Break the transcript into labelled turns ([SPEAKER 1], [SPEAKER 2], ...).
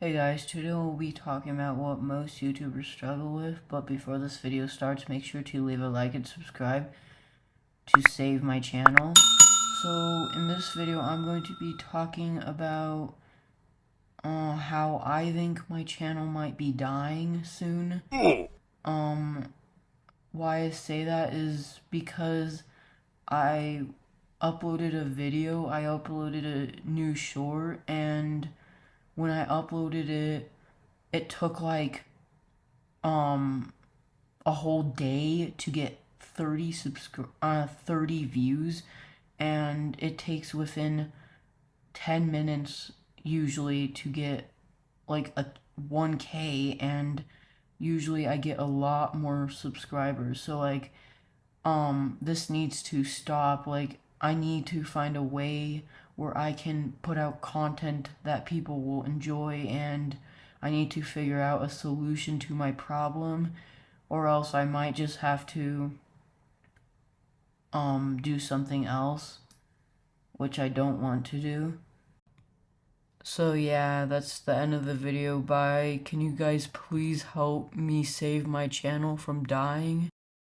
[SPEAKER 1] guys, today we'll be talking about what most YouTubers struggle with, but before this video starts, make sure to leave a like and subscribe to save my channel. So, in this video, I'm going to be talking about uh, how I think my channel might be dying soon. Um, why I say that is because I uploaded a video, I uploaded a new short, and when I uploaded it, it took like um a whole day to get 30 subscri- uh 30 views and it takes within 10 minutes usually to get like a 1k and usually I get a lot more subscribers. So like um this needs to stop like I need to find a way where I can put out content that people will enjoy and I need to figure out a solution to my problem or else I might just have to um do something else which I don't want to do. So yeah, that's the end of the video. Bye. Can you guys please help me save my channel from dying?